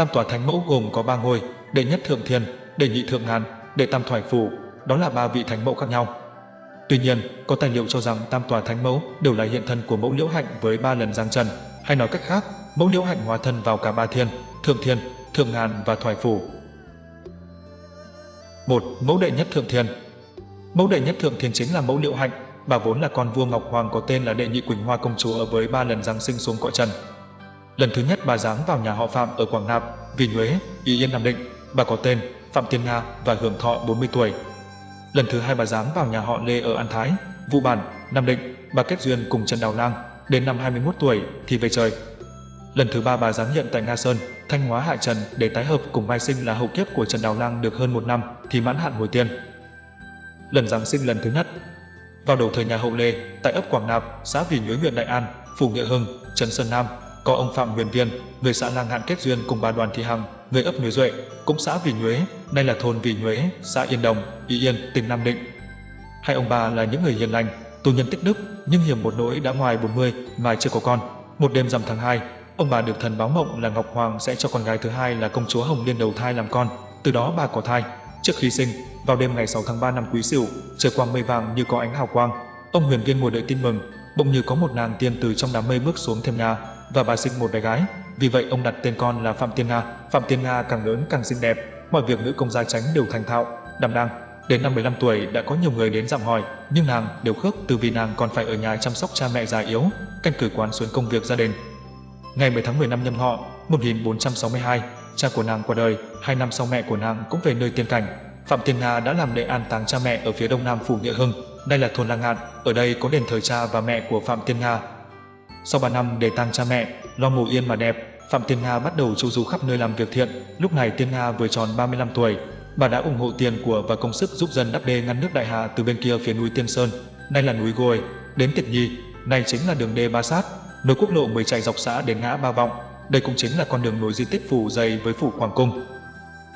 Tam tòa thánh mẫu gồm có ba ngôi, đệ nhất thượng thiên, đệ nhị thượng ngàn, đệ tam thoải phủ, đó là ba vị thánh mẫu khác nhau. Tuy nhiên, có tài liệu cho rằng tam tòa thánh mẫu đều là hiện thân của mẫu liễu hạnh với ba lần giang trần, hay nói cách khác, mẫu liễu hạnh hóa thân vào cả ba thiên, thượng thiên, thượng ngàn và thoải phủ. một Mẫu đệ nhất thượng thiên Mẫu đệ nhất thượng thiên chính là mẫu liễu hạnh, bà vốn là con vua Ngọc Hoàng có tên là đệ nhị Quỳnh Hoa công chúa với ba lần giáng sinh xuống cõi trần. Lần thứ nhất bà giáng vào nhà họ Phạm ở Quảng Nạp, Vì Nhuế, Y Yên Nam Định, bà có tên Phạm Tiên Nga và hưởng thọ 40 tuổi. Lần thứ hai bà giáng vào nhà họ Lê ở An Thái, Vũ Bản, Nam Định, bà kết duyên cùng Trần Đào Lang, đến năm 21 tuổi thì về trời. Lần thứ ba bà giáng nhận tại Nga Sơn, Thanh Hóa Hạ Trần để tái hợp cùng vai sinh là hậu kiếp của Trần Đào Lang được hơn một năm thì mãn hạn hồi tiên. Lần giáng sinh lần thứ nhất vào đầu thời nhà hậu Lê, tại ấp Quảng Nạp, xã Vì Nhuế huyện Đại An, phủ Nghĩa Hưng, Trần Sơn Nam, có ông Phạm Huyền Viên, người xã Lang Hạn kết duyên cùng bà Đoàn Thị Hằng, người ấp Nhuế Duệ, cũng xã Vì Nhuế, nay là thôn Vì Nhuế, xã Yên Đồng, Y Yên, tỉnh Nam Định. Hai ông bà là những người hiền lành, tu nhân tích đức, nhưng hiểm một nỗi đã ngoài 40 mà chưa có con. Một đêm rằm tháng 2, ông bà được thần báo mộng là Ngọc Hoàng sẽ cho con gái thứ hai là công chúa Hồng Liên đầu thai làm con, từ đó bà có thai. Trước khi sinh, vào đêm ngày 6 tháng 3 năm Quý Sửu, trời quang mây vàng như có ánh hào quang, ông Huyền Viên ngồi đợi tin mừng, bỗng như có một nàng tiên từ trong đám mây bước xuống thêm nhà và bà sinh một bé gái. Vì vậy ông đặt tên con là Phạm Tiên Nga. Phạm Tiên Nga càng lớn càng xinh đẹp, mọi việc nữ công gia tránh đều thành thạo, đảm đang. Đến năm 15 tuổi đã có nhiều người đến dặm hỏi, nhưng nàng đều khước từ vì nàng còn phải ở nhà chăm sóc cha mẹ già yếu, canh cử quán xuyến công việc gia đình. Ngày 10 tháng 10 năm nhâm họ 1462, cha của nàng qua đời, hai năm sau mẹ của nàng cũng về nơi tiên cảnh. Phạm Tiên Nga đã làm lễ an táng cha mẹ ở phía đông nam phủ Nghĩa Hưng, đây là thôn Lang Ngạn, ở đây có đền thờ cha và mẹ của Phạm Tiên Nga. Sau 3 năm để tang cha mẹ, lo mồ yên mà đẹp, Phạm Tiên Nga bắt đầu chu du khắp nơi làm việc thiện. Lúc này Tiên Nga vừa tròn 35 tuổi, bà đã ủng hộ tiền của và công sức giúp dân đắp đê ngăn nước Đại Hà từ bên kia phía núi Tiên Sơn, nay là núi Gồi, đến Tiệt Nhi, này chính là đường đê Ba Sát, nối quốc lộ 10 chạy dọc xã đến ngã Ba Vọng. Đây cũng chính là con đường nối di tích phủ dày với phủ Hoàng Cung.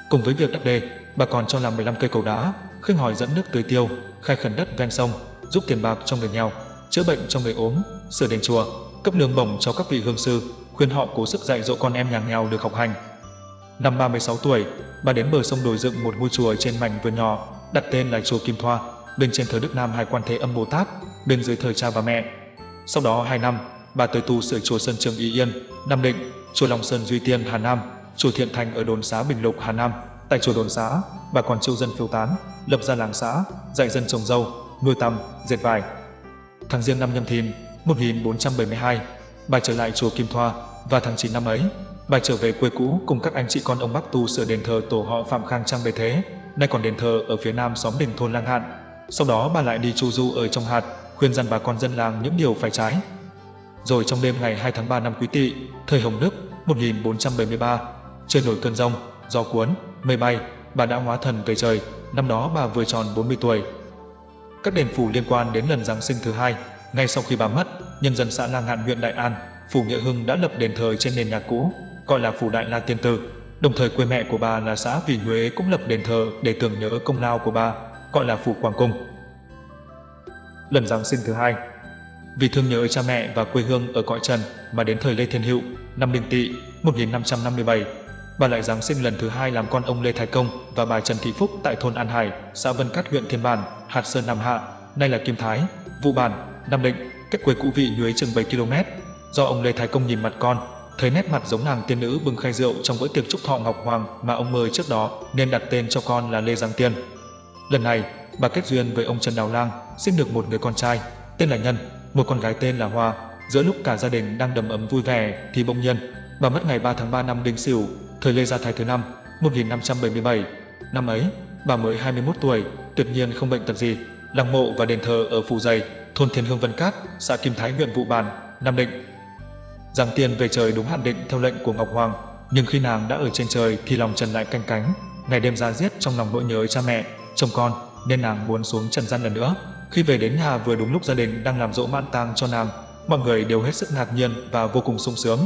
Cùng với việc đắp đê, bà còn cho làm 15 cây cầu đá, khinh hỏi dẫn nước tưới tiêu, khai khẩn đất ven sông, giúp tiền bạc cho người nghèo, chữa bệnh cho người ốm, sửa đền chùa, cấp lương bổng cho các vị hương sư, khuyên họ cố sức dạy dỗ con em nhà nghèo được học hành. Năm 36 tuổi, bà đến bờ sông đồi dựng một ngôi chùa trên mảnh vườn nhỏ, đặt tên là chùa Kim Thoa, bên trên thờ Đức Nam Hải Quan Thế Âm Bồ Tát, bên dưới thờ cha và mẹ. Sau đó 2 năm, bà tới tu sửa chùa Sơn Trường Ý Yên, Nam Định, chùa Long Sơn Duy Tiên Hà Nam, chùa Thiện Thành ở đồn xá Bình Lục Hà Nam. Tại chùa đồn xá, bà còn chiêu dân phiêu tán, lập ra làng xã, dạy dân trồng dâu, nuôi tầm, dệt vải. Tháng riêng năm nhâm thìn 1472, bà trở lại chùa Kim Thoa và tháng 9 năm ấy, bà trở về quê cũ cùng các anh chị con ông Bắc tu sửa đền thờ tổ họ Phạm Khang Trang bề thế, nay còn đền thờ ở phía nam xóm đình thôn Lang Hạn. Sau đó bà lại đi chu du ở trong hạt, khuyên dặn bà con dân làng những điều phải trái. Rồi trong đêm ngày 2 tháng 3 năm Quý Tỵ, thời Hồng Đức 1473, trời nổi cơn rông, gió cuốn, mây bay, bà đã hóa thần về trời, năm đó bà vừa tròn 40 tuổi. Các đền phủ liên quan đến lần Giáng sinh thứ hai, ngay sau khi bà mất, nhân dân xã Lang Ngạn huyện Đại An, phủ Nghĩa Hưng đã lập đền thờ trên nền nhà cũ, gọi là phủ Đại La Tiên Tử. Đồng thời quê mẹ của bà là xã Vì Huế cũng lập đền thờ để tưởng nhớ công lao của bà, gọi là phủ Quảng Cung. Lần Giáng sinh thứ hai Vì thương nhớ cha mẹ và quê hương ở cõi trần mà đến thời Lê Thiên Hữu, năm Đinh Tỵ, 1557, bà lại Giáng sinh lần thứ hai làm con ông Lê Thái Công và bà Trần Thị Phúc tại thôn An Hải, xã Vân Cát huyện Thiên Bản, Hạt Sơn Nam Hạ, nay là Kim Thái, Vụ Bản, Nam Định, cách quê cũ vị Nhuế chừng 7 km. Do ông Lê Thái Công nhìn mặt con, thấy nét mặt giống nàng tiên nữ bưng khay rượu trong bữa tiệc chúc thọ Ngọc Hoàng mà ông mời trước đó, nên đặt tên cho con là Lê Giang Tiên. Lần này, bà kết duyên với ông Trần Đào Lang, sinh được một người con trai, tên là Nhân, một con gái tên là Hoa. Giữa lúc cả gia đình đang đầm ấm vui vẻ thì bỗng nhiên, bà mất ngày 3 tháng 3 năm Đinh Sửu, thời Lê Gia Thái thứ năm, 1577. Năm ấy, bà mới 21 tuổi, tuyệt nhiên không bệnh tật gì. Lăng mộ và đền thờ ở Phủ Dày, thôn Thiên Hương Vân Cát, xã Kim Thái huyện Vụ Bản, Nam Định. Giang Tiên về trời đúng hạn định theo lệnh của Ngọc Hoàng, nhưng khi nàng đã ở trên trời thì lòng Trần lại canh cánh, ngày đêm ra giết trong lòng nỗi nhớ cha mẹ, chồng con, nên nàng muốn xuống trần gian lần nữa. Khi về đến nhà vừa đúng lúc gia đình đang làm dỗ mãn tang cho nàng, mọi người đều hết sức ngạc nhiên và vô cùng sung sướng.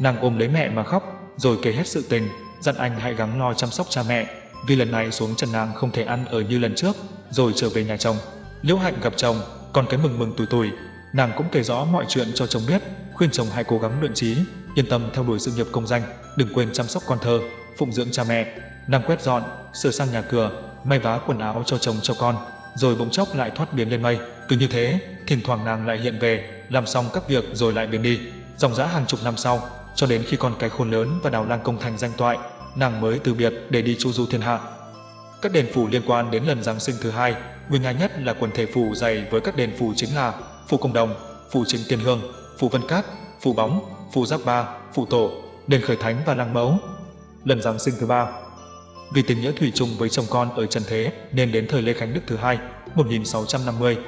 Nàng ôm lấy mẹ mà khóc, rồi kể hết sự tình, dặn anh hãy gắng lo chăm sóc cha mẹ, vì lần này xuống trần nàng không thể ăn ở như lần trước, rồi trở về nhà chồng. Liễu Hạnh gặp chồng, còn cái mừng mừng tủi tủi, nàng cũng kể rõ mọi chuyện cho chồng biết, khuyên chồng hãy cố gắng luyện trí, yên tâm theo đuổi sự nghiệp công danh, đừng quên chăm sóc con thơ, phụng dưỡng cha mẹ, nàng quét dọn, sửa sang nhà cửa, may vá quần áo cho chồng cho con, rồi bỗng chốc lại thoát biến lên mây. Cứ như thế, thỉnh thoảng nàng lại hiện về, làm xong các việc rồi lại biến đi. Dòng dã hàng chục năm sau, cho đến khi con cái khôn lớn và đào lang công thành danh toại, nàng mới từ biệt để đi chu du thiên hạ. Các đền phủ liên quan đến lần Giáng sinh thứ hai, nguyên nga nhất là quần thể phủ dày với các đền phủ chính là phủ Công Đồng, phủ Chính Tiên Hương, phủ Vân Cát, phủ Bóng, phủ Giáp Ba, phủ Tổ, đền Khởi Thánh và lăng Mẫu. Lần Giáng sinh thứ ba, vì tình nghĩa thủy chung với chồng con ở trần thế nên đến thời Lê Khánh Đức thứ hai, 1650,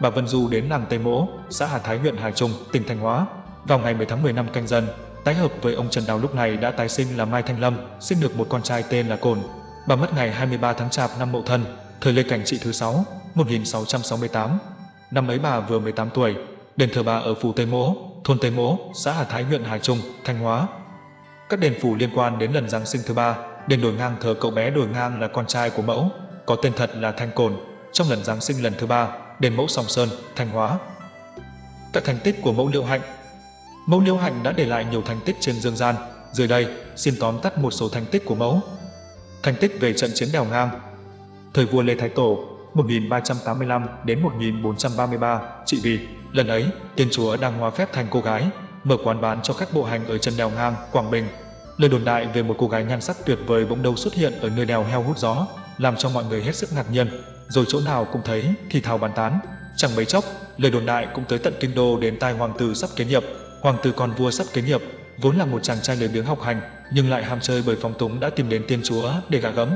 bà Vân Du đến làng Tây Mỗ, xã Hà Thái huyện Hà Trung, tỉnh Thanh Hóa. Vào ngày 10 tháng 10 năm canh dần, tái hợp với ông Trần Đào lúc này đã tái sinh là Mai Thanh Lâm, sinh được một con trai tên là Cồn. Bà mất ngày 23 tháng Chạp năm Mậu Thân, thời Lê Cảnh Trị thứ 6, 1668. Năm ấy bà vừa 18 tuổi, đền thờ bà ở phủ Tây Mỗ, thôn Tây Mỗ, xã Hà Thái huyện Hà Trung, Thanh Hóa. Các đền phủ liên quan đến lần Giáng sinh thứ ba, đền đổi ngang thờ cậu bé đổi ngang là con trai của mẫu, có tên thật là Thanh Cồn, trong lần Giáng sinh lần thứ ba, đền mẫu Sòng Sơn, Thanh Hóa. Tại thành tích của mẫu Liệu Hạnh Mẫu Liễu Hạnh đã để lại nhiều thành tích trên dương gian, dưới đây xin tóm tắt một số thành tích của mẫu. Thành tích về trận chiến đèo ngang Thời vua Lê Thái Tổ 1385 đến 1433 trị vì lần ấy tiên chúa đang hóa phép thành cô gái mở quán bán cho khách bộ hành ở chân đèo ngang Quảng Bình Lời đồn đại về một cô gái nhan sắc tuyệt vời bỗng đâu xuất hiện ở nơi đèo heo hút gió, làm cho mọi người hết sức ngạc nhiên, rồi chỗ nào cũng thấy thì thào bàn tán. Chẳng mấy chốc, lời đồn đại cũng tới tận kinh đô đến tai hoàng tử sắp kế nghiệp. Hoàng tử con vua sắp kế nghiệp, vốn là một chàng trai lười biếng học hành, nhưng lại ham chơi bởi phong túng đã tìm đến tiên chúa để gạ gẫm.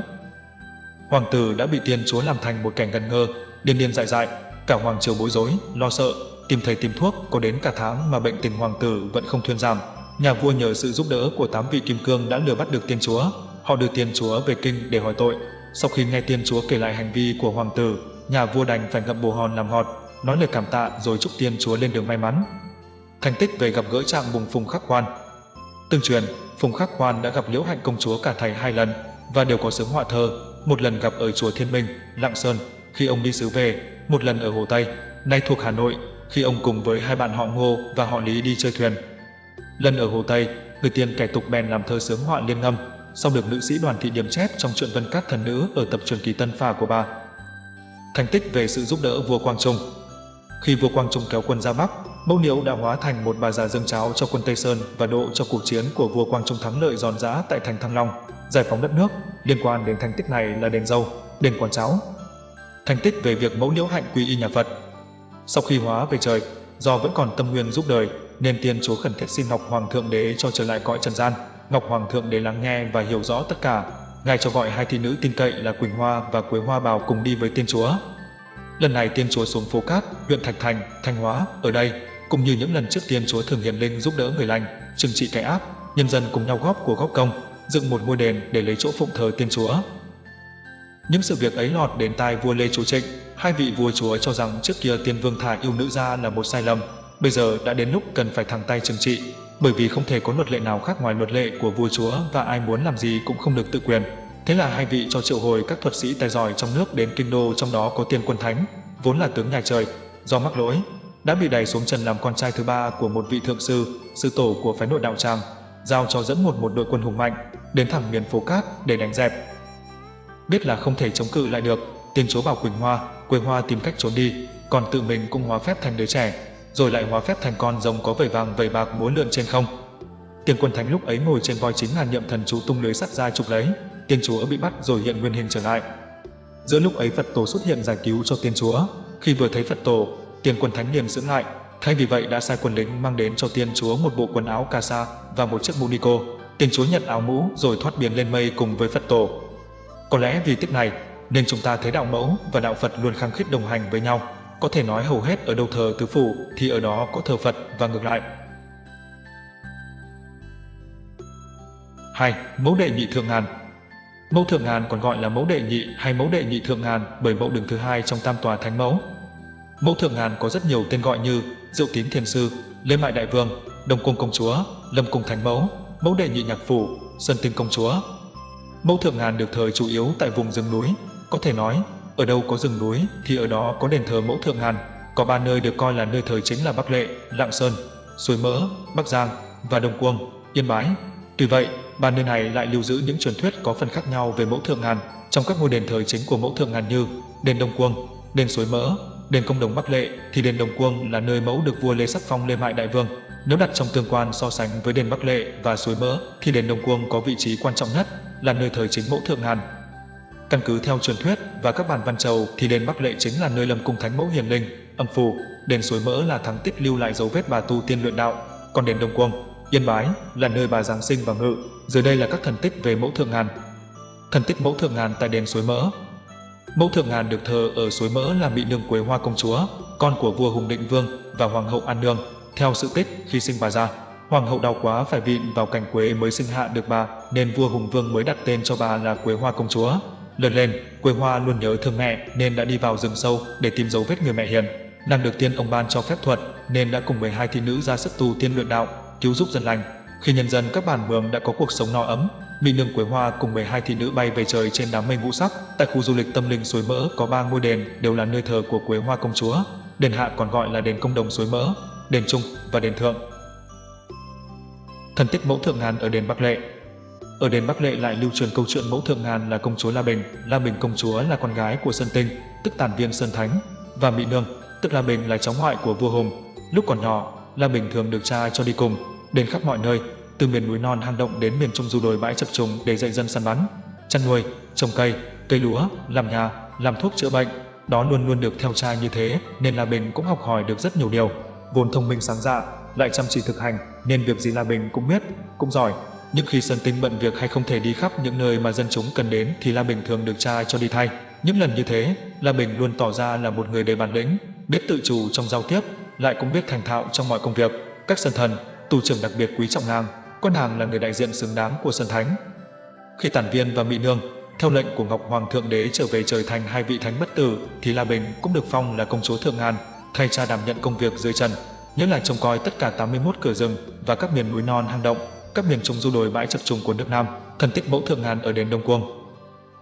Hoàng tử đã bị tiên chúa làm thành một cảnh gần ngơ, điên điên dại dại, cả hoàng triều bối rối, lo sợ, tìm thầy tìm thuốc, có đến cả tháng mà bệnh tình hoàng tử vẫn không thuyên giảm, Nhà vua nhờ sự giúp đỡ của tám vị kim cương đã lừa bắt được tiên chúa. Họ đưa tiên chúa về kinh để hỏi tội. Sau khi nghe tiên chúa kể lại hành vi của hoàng tử, nhà vua đành phải ngậm bồ hòn làm ngọt, nói lời cảm tạ rồi chúc tiên chúa lên đường may mắn. Thành tích về gặp gỡ trạng bùng Phùng Khắc Hoan. Tương truyền, Phùng Khắc Hoan đã gặp Liễu Hạnh công chúa cả thầy hai lần và đều có sướng họa thơ, một lần gặp ở chùa Thiên Minh, Lạng Sơn khi ông đi xứ về, một lần ở Hồ Tây, nay thuộc Hà Nội, khi ông cùng với hai bạn họ Ngô và họ Lý đi chơi thuyền. Lần ở Hồ Tây, người tiền kẻ tục bèn làm thơ sướng họa liên ngâm, sau được nữ sĩ đoàn thị điểm chép trong truyện Vân Cát Thần Nữ ở tập truyền kỳ Tân Phà của bà. Thành tích về sự giúp đỡ vua Quang Trung Khi vua Quang Trung kéo quân ra Bắc, Mẫu Niếu đã hóa thành một bà già dâng cháo cho quân Tây Sơn và độ cho cuộc chiến của vua Quang Trung thắng lợi giòn giã tại thành Thăng Long, giải phóng đất nước. Liên quan đến thành tích này là đền dâu, đền quán cháo. Thành tích về việc Mẫu Niễu hạnh quy y nhà Phật. Sau khi hóa về trời, do vẫn còn tâm nguyên giúp đời, nên tiên chúa khẩn thiết xin Ngọc Hoàng thượng đế cho trở lại cõi trần gian. Ngọc Hoàng thượng đế lắng nghe và hiểu rõ tất cả. Ngài cho gọi hai thị nữ tin cậy là Quỳnh Hoa và Quế Hoa Bào cùng đi với tiên chúa. Lần này tiên chúa xuống phố Cát, huyện Thạch Thành, Thanh Hóa, ở đây, cũng như những lần trước tiên chúa thường hiển linh giúp đỡ người lành, trừng trị kẻ ác, nhân dân cùng nhau góp của góp công, dựng một ngôi đền để lấy chỗ phụng thờ tiên chúa. Những sự việc ấy lọt đến tai vua Lê Chú Trịnh, hai vị vua chúa cho rằng trước kia tiên vương thả yêu nữ ra là một sai lầm, bây giờ đã đến lúc cần phải thẳng tay trừng trị, bởi vì không thể có luật lệ nào khác ngoài luật lệ của vua chúa và ai muốn làm gì cũng không được tự quyền. Thế là hai vị cho triệu hồi các thuật sĩ tài giỏi trong nước đến kinh đô trong đó có tiên quân thánh, vốn là tướng nhà trời, do mắc lỗi, đã bị đẩy xuống trần làm con trai thứ ba của một vị thượng sư, sư tổ của phái nội đạo tràng, giao cho dẫn một một đội quân hùng mạnh, đến thẳng miền phố cát để đánh dẹp. Biết là không thể chống cự lại được, tiên chúa bảo Quỳnh Hoa, Quỳnh Hoa tìm cách trốn đi, còn tự mình cũng hóa phép thành đứa trẻ, rồi lại hóa phép thành con rồng có vảy vàng vảy bạc múa lượn trên không. Tiên quân thánh lúc ấy ngồi trên voi chính là niệm thần chú tung lưới sắt ra chụp lấy, tiên chúa bị bắt rồi hiện nguyên hình trở lại. Giữa lúc ấy Phật tổ xuất hiện giải cứu cho tiên chúa, khi vừa thấy Phật tổ, tiên quân thánh liền dưỡng lại, thay vì vậy đã sai quân lính mang đến cho tiên chúa một bộ quần áo casa sa và một chiếc mũ nico. Tiên chúa nhận áo mũ rồi thoát biển lên mây cùng với Phật tổ. Có lẽ vì tiếp này nên chúng ta thấy đạo mẫu và đạo Phật luôn khăng khít đồng hành với nhau. Có thể nói hầu hết ở đâu thờ tứ phủ thì ở đó có thờ Phật và ngược lại. 2. Mẫu đệ nhị thượng ngàn Mẫu thượng ngàn còn gọi là mẫu đệ nhị hay mẫu đệ nhị thượng ngàn bởi mẫu đường thứ hai trong tam tòa thánh mẫu. Mẫu thượng ngàn có rất nhiều tên gọi như Diệu Tín Thiền Sư, Lê Mại Đại Vương, Đông Cung Công Chúa, Lâm Cung Thánh Mẫu, mẫu đệ nhị nhạc phủ, Sơn Tinh Công Chúa. Mẫu thượng ngàn được thờ chủ yếu tại vùng rừng núi, có thể nói ở đâu có rừng núi thì ở đó có đền thờ mẫu thượng ngàn. Có ba nơi được coi là nơi thờ chính là Bắc Lệ, Lạng Sơn, Suối Mỡ, Bắc Giang và Đông Cuông. Yên Bái. Tuy vậy, ba nơi này lại lưu giữ những truyền thuyết có phần khác nhau về mẫu thượng ngàn trong các ngôi đền thờ chính của mẫu thượng ngàn như đền Đông Cuông, đền Suối Mỡ, đền Công Đồng Bắc Lệ thì đền Đông Cuông là nơi mẫu được vua Lê sắc phong lên mại đại vương. Nếu đặt trong tương quan so sánh với đền Bắc Lệ và Suối Mỡ thì đền Đông Cuông có vị trí quan trọng nhất là nơi thờ chính mẫu thượng ngàn. Căn cứ theo truyền thuyết và các bản văn trầu thì đền Bắc Lệ chính là nơi lâm cung thánh mẫu hiền linh, âm phù, đền Suối Mỡ là thắng tích lưu lại dấu vết bà tu tiên luyện đạo, còn đền Đông Cuông, Yên Bái là nơi bà giáng sinh và ngự. Dưới đây là các thần tích về mẫu thượng ngàn. Thần tích mẫu thượng ngàn tại đền Suối Mỡ, Mẫu Thượng Ngàn được thờ ở suối mỡ là Mỹ Nương Quế Hoa Công Chúa, con của vua Hùng Định Vương và Hoàng hậu An Nương. Theo sự tích, khi sinh bà ra, Hoàng hậu đau quá phải vịn vào cành quế mới sinh hạ được bà, nên vua Hùng Vương mới đặt tên cho bà là Quế Hoa Công Chúa. Lớn lên, Quế Hoa luôn nhớ thương mẹ nên đã đi vào rừng sâu để tìm dấu vết người mẹ hiền. Nàng được tiên ông ban cho phép thuật nên đã cùng 12 thị nữ ra sức tu tiên luyện đạo, cứu giúp dân lành. Khi nhân dân các bản mường đã có cuộc sống no ấm, Minh Nương Quế Hoa cùng 12 thị nữ bay về trời trên đám mây ngũ sắc. Tại khu du lịch tâm linh suối mỡ có ba ngôi đền đều là nơi thờ của Quế Hoa công chúa. Đền hạ còn gọi là đền công đồng suối mỡ, đền trung và đền thượng. Thần tích mẫu thượng ngàn ở đền Bắc Lệ Ở đền Bắc Lệ lại lưu truyền câu chuyện mẫu thượng ngàn là công chúa La Bình. La Bình công chúa là con gái của Sơn Tinh, tức tản viên Sơn Thánh, và Mỹ Nương, tức La Bình là cháu ngoại của vua Hùng. Lúc còn nhỏ, La Bình thường được cha cho đi cùng, đến khắp mọi nơi, từ miền núi non hang động đến miền trung du đồi bãi chập trùng để dạy dân săn bắn, chăn nuôi, trồng cây, cây lúa, làm nhà, làm thuốc chữa bệnh. Đó luôn luôn được theo cha như thế, nên La Bình cũng học hỏi được rất nhiều điều. Vốn thông minh sáng dạ, lại chăm chỉ thực hành, nên việc gì La Bình cũng biết, cũng giỏi. Nhưng khi Sơn Tinh bận việc hay không thể đi khắp những nơi mà dân chúng cần đến thì La Bình thường được cha cho đi thay. Những lần như thế, La Bình luôn tỏ ra là một người đầy bản lĩnh, biết tự chủ trong giao tiếp, lại cũng biết thành thạo trong mọi công việc. Các sơn thần, tù trưởng đặc biệt quý trọng nàng, Quân Hàng là người đại diện xứng đáng của Sơn Thánh. Khi Tản Viên và Mỹ Nương, theo lệnh của Ngọc Hoàng Thượng Đế trở về trời thành hai vị thánh bất tử, thì La Bình cũng được phong là công chúa Thượng Ngàn, thay cha đảm nhận công việc dưới trần, nhớ là trông coi tất cả 81 cửa rừng và các miền núi non hang động, các miền trung du đồi bãi chập trùng của nước Nam, thần tích mẫu Thượng Ngàn ở đền Đông Cuông.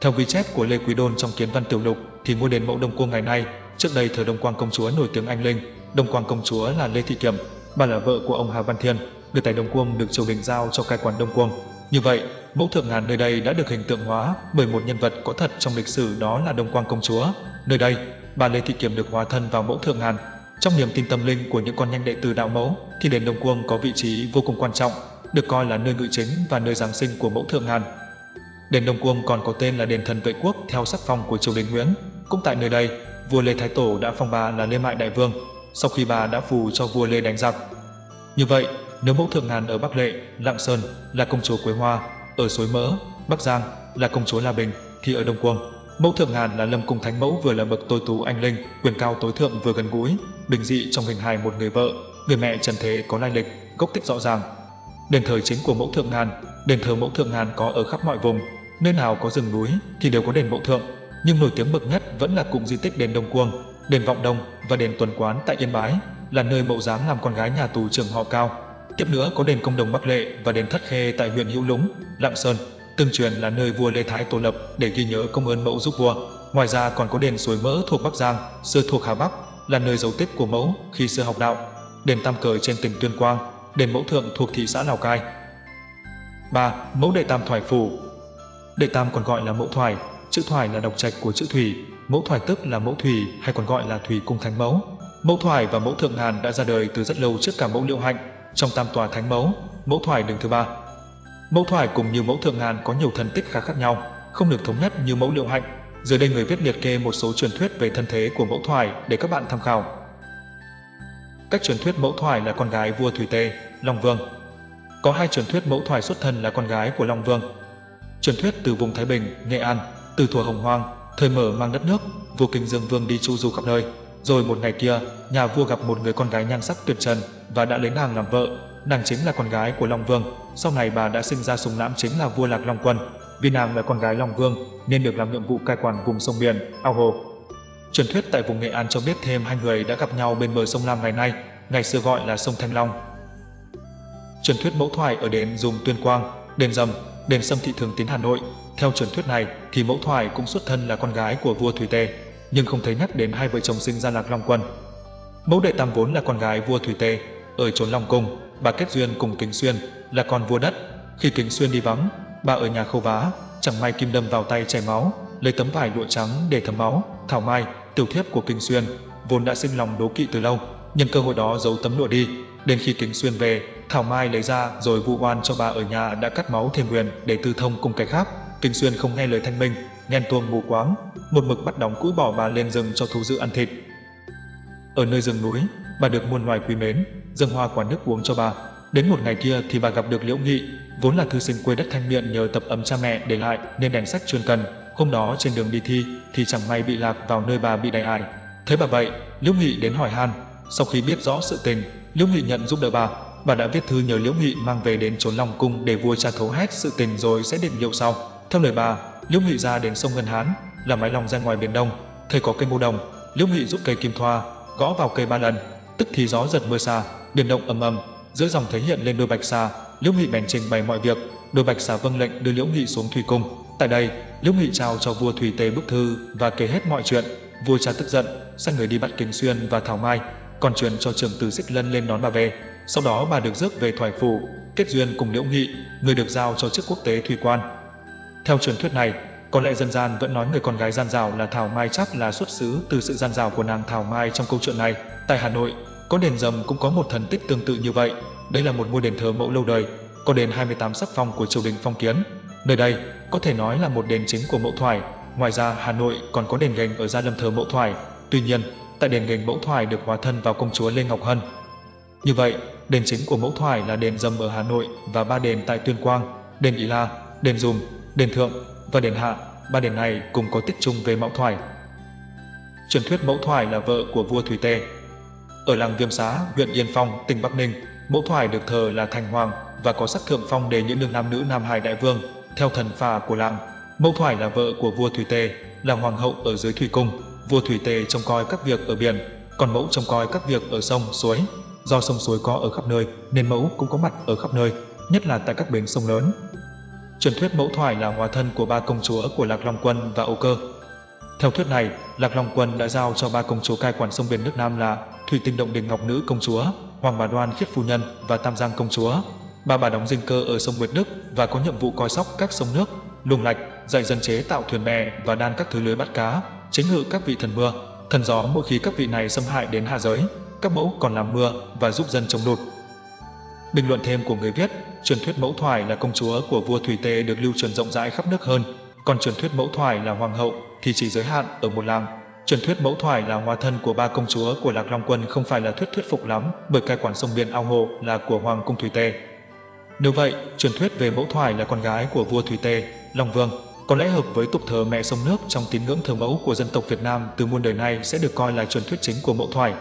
Theo ghi chép của Lê Quý Đôn trong Kiến Văn Tiểu Lục, thì ngôi đền mẫu Đông Cuông ngày nay, trước đây thờ Đông Quang công chúa nổi tiếng anh linh, Đông Quang công chúa là Lê Thị Kiểm, bà là vợ của ông Hà Văn Thiên, đưa tay Đông Cuông được triều đình giao cho cai quản Đông Cuông. Như vậy, mẫu thượng ngàn nơi đây đã được hình tượng hóa bởi một nhân vật có thật trong lịch sử đó là Đông Quang công chúa. Nơi đây, bà Lê Thị Kiểm được hóa thân vào mẫu thượng ngàn. Trong niềm tin tâm linh của những con nhanh đệ tử đạo mẫu, thì đền Đông Cuông có vị trí vô cùng quan trọng, được coi là nơi ngự chính và nơi giáng sinh của mẫu thượng ngàn. Đền Đông Cuông còn có tên là đền thần vệ quốc theo sắc phong của triều đình Nguyễn. Cũng tại nơi đây, vua Lê Thái Tổ đã phong bà là Lê Mại Đại Vương, sau khi bà đã phù cho vua Lê đánh giặc. Như vậy, nếu mẫu thượng ngàn ở Bắc Lệ, Lạng Sơn là công chúa Quế Hoa, ở Suối Mỡ, Bắc Giang là công chúa La Bình, thì ở Đông quang mẫu thượng ngàn là Lâm Cung Thánh Mẫu vừa là bậc tối tú anh linh, quyền cao tối thượng vừa gần gũi, bình dị trong hình hài một người vợ, người mẹ trần thế có lai lịch, gốc tích rõ ràng. Đền thờ chính của mẫu thượng ngàn, đền thờ mẫu thượng ngàn có ở khắp mọi vùng, nơi nào có rừng núi thì đều có đền mẫu thượng, nhưng nổi tiếng bậc nhất vẫn là cụm di tích đền Đông quang đền Vọng Đông và đền Tuần Quán tại Yên Bái, là nơi mẫu dáng làm con gái nhà tù trưởng họ Cao. Tiếp nữa có đền Công Đồng Bắc Lệ và đền Thất Khê tại huyện Hữu Lũng, Lạng Sơn, tương truyền là nơi vua Lê Thái tổ lập để ghi nhớ công ơn mẫu giúp vua. Ngoài ra còn có đền Suối Mỡ thuộc Bắc Giang, xưa thuộc Hà Bắc, là nơi dấu tích của mẫu khi xưa học đạo. Đền Tam Cờ trên tỉnh Tuyên Quang, đền Mẫu Thượng thuộc thị xã Lào Cai. 3. Mẫu Đệ Tam Thoại Phủ Đệ Tam còn gọi là Mẫu Thoại, chữ Thoại là độc trạch của chữ Thủy, Mẫu Thoại tức là Mẫu Thủy hay còn gọi là Thủy Cung Thánh Mẫu. Mẫu Thoại và Mẫu Thượng hàn đã ra đời từ rất lâu trước cả Mẫu Liễu Hạnh, trong tam tòa thánh mẫu, mẫu thoại đứng thứ ba. Mẫu thoại cùng như mẫu thượng ngàn có nhiều thần tích khá khác nhau, không được thống nhất như mẫu liệu hạnh. Dưới đây người viết liệt kê một số truyền thuyết về thân thế của mẫu thoại để các bạn tham khảo. Cách truyền thuyết mẫu thoại là con gái vua Thủy Tê, Long Vương. Có hai truyền thuyết mẫu thoại xuất thân là con gái của Long Vương. Truyền thuyết từ vùng Thái Bình, Nghệ An, từ thuở Hồng Hoang, thời mở mang đất nước, vua Kinh Dương Vương đi chu du khắp nơi, rồi một ngày kia, nhà vua gặp một người con gái nhan sắc tuyệt trần và đã lấy nàng làm vợ. Nàng chính là con gái của Long Vương. Sau này bà đã sinh ra sùng lãm chính là vua Lạc Long Quân. Vì nàng là con gái Long Vương nên được làm nhiệm vụ cai quản vùng sông biển, ao hồ. Truyền thuyết tại vùng Nghệ An cho biết thêm hai người đã gặp nhau bên bờ sông Lam ngày nay, ngày xưa gọi là sông Thanh Long. Truyền thuyết mẫu thoại ở đền dùng Tuyên Quang, đền Dầm, đền Sâm Thị Thường Tín Hà Nội. Theo truyền thuyết này thì mẫu thoại cũng xuất thân là con gái của vua Thủy Tề nhưng không thấy nhắc đến hai vợ chồng sinh ra Lạc Long Quân. Mẫu đệ tam vốn là con gái vua Thủy Tề, ở chốn Long Cung, bà kết duyên cùng Kính Xuyên, là con vua đất. Khi Kính Xuyên đi vắng, bà ở nhà khâu vá, chẳng may kim đâm vào tay chảy máu, lấy tấm vải lụa trắng để thấm máu. Thảo Mai, tiểu thiếp của Kinh Xuyên, vốn đã sinh lòng đố kỵ từ lâu, nhân cơ hội đó giấu tấm lụa đi. Đến khi Kính Xuyên về, Thảo Mai lấy ra rồi vu oan cho bà ở nhà đã cắt máu thêm huyền để tư thông cùng cái khác. Kinh Xuyên không nghe lời thanh minh, ghen tuông mù quáng, một mực bắt đóng cũi bỏ bà lên rừng cho thú dữ ăn thịt. Ở nơi rừng núi, bà được muôn loài quý mến, dâng hoa quả nước uống cho bà. Đến một ngày kia thì bà gặp được Liễu Nghị, vốn là thư sinh quê đất Thanh Miện nhờ tập ấm cha mẹ để lại nên đèn sách chuyên cần. Hôm đó trên đường đi thi thì chẳng may bị lạc vào nơi bà bị đại ải. Thấy bà vậy, Liễu Nghị đến hỏi han. Sau khi biết rõ sự tình, Liễu Nghị nhận giúp đỡ bà. Bà đã viết thư nhờ Liễu Nghị mang về đến trốn Long cung để vua cha thấu hết sự tình rồi sẽ định liệu sau. Theo lời bà, Liễu Nghị ra đến sông Ngân Hán, là mái lòng ra ngoài biển Đông, thấy có cây ngô đồng, Liễu Nghị rút cây kim thoa, gõ vào cây ba lần, tức thì gió giật mưa xa, biển động ầm ầm, giữa dòng thấy hiện lên đôi bạch xà, Liễu Nghị bèn trình bày mọi việc, đôi bạch xà vâng lệnh đưa Liễu Nghị xuống thủy cung. Tại đây, Liễu Nghị trao cho vua Thủy Tề bức thư và kể hết mọi chuyện. Vua cha tức giận, sai người đi bắt Kính Xuyên và Thảo Mai, còn truyền cho trưởng tử Xích Lân lên đón bà về. Sau đó bà được rước về thoải phủ, kết duyên cùng Liễu Nghị, người được giao cho chức quốc tế thủy quan. Theo truyền thuyết này, có lẽ dân gian vẫn nói người con gái gian rào là Thảo Mai chắc là xuất xứ từ sự gian rào của nàng Thảo Mai trong câu chuyện này. Tại Hà Nội, có đền rầm cũng có một thần tích tương tự như vậy. Đây là một ngôi đền thờ mẫu lâu đời, có đền 28 sắc phong của triều đình phong kiến. Nơi đây có thể nói là một đền chính của mẫu thoải. Ngoài ra, Hà Nội còn có đền gành ở Gia Lâm thờ mẫu thoải. Tuy nhiên, tại đền gành mẫu thoải được hóa thân vào công chúa Lê Ngọc Hân. Như vậy, đền chính của mẫu thoải là đền dầm ở Hà Nội và ba đền tại Tuyên Quang, đền Ý La, đền Dùm, đền Thượng và đền Hạ. Ba đền này cùng có tích chung về mẫu thoải. Truyền thuyết mẫu thoải là vợ của vua Thủy Tề. Ở làng Viêm Xá, huyện Yên Phong, tỉnh Bắc Ninh, mẫu thoải được thờ là thành hoàng và có sắc thượng phong đề những đường nam nữ Nam Hải Đại Vương. Theo thần phà của làng, mẫu thoải là vợ của vua Thủy Tề, là hoàng hậu ở dưới thủy cung. Vua Thủy Tề trông coi các việc ở biển, còn mẫu trông coi các việc ở sông, suối. Do sông suối có ở khắp nơi, nên mẫu cũng có mặt ở khắp nơi, nhất là tại các bến sông lớn. Truyền thuyết mẫu thoải là hóa thân của ba công chúa của Lạc Long Quân và Âu Cơ. Theo thuyết này, Lạc Long Quân đã giao cho ba công chúa cai quản sông biển nước Nam là Thủy Tinh Động Đình Ngọc Nữ Công Chúa, Hoàng Bà Đoan Khiết Phu Nhân và Tam Giang Công Chúa. Ba bà đóng dinh cơ ở sông Nguyệt Đức và có nhiệm vụ coi sóc các sông nước, luồng lạch, dạy dân chế tạo thuyền bè và đan các thứ lưới bắt cá, chính ngự các vị thần mưa, thần gió mỗi khi các vị này xâm hại đến hạ giới, các mẫu còn làm mưa và giúp dân chống lụt. Bình luận thêm của người viết, truyền thuyết mẫu thoải là công chúa của vua Thủy Tề được lưu truyền rộng rãi khắp nước hơn, còn truyền thuyết mẫu thoải là hoàng hậu thì chỉ giới hạn ở một làng. Truyền thuyết mẫu thoải là hóa thân của ba công chúa của Lạc Long Quân không phải là thuyết thuyết phục lắm, bởi cai quản sông biển ao hồ là của hoàng cung Thủy Tề. Nếu vậy, truyền thuyết về mẫu thoải là con gái của vua Thủy Tề, Long Vương, có lẽ hợp với tục thờ mẹ sông nước trong tín ngưỡng thờ mẫu của dân tộc Việt Nam từ muôn đời nay sẽ được coi là truyền thuyết chính của mẫu thoải.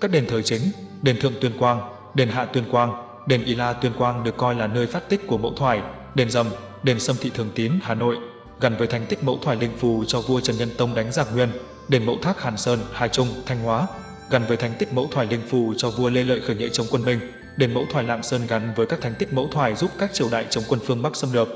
Các đền thờ chính, đền Thượng Tuyên Quang, đền Hạ Tuyên Quang, đền Y La Tuyên Quang được coi là nơi phát tích của mẫu thoải, đền Dầm, đền Sâm Thị Thường Tín Hà Nội gắn với thành tích mẫu thoải linh phù cho vua Trần Nhân Tông đánh giặc Nguyên, đền Mẫu Thác Hàn Sơn, Hà Trung, Thanh Hóa gắn với thành tích mẫu thoải linh phù cho vua Lê Lợi khởi nghĩa chống quân Minh, đền Mẫu Thoại Lạng Sơn gắn với các thành tích mẫu thoải giúp các triều đại chống quân phương Bắc xâm lược.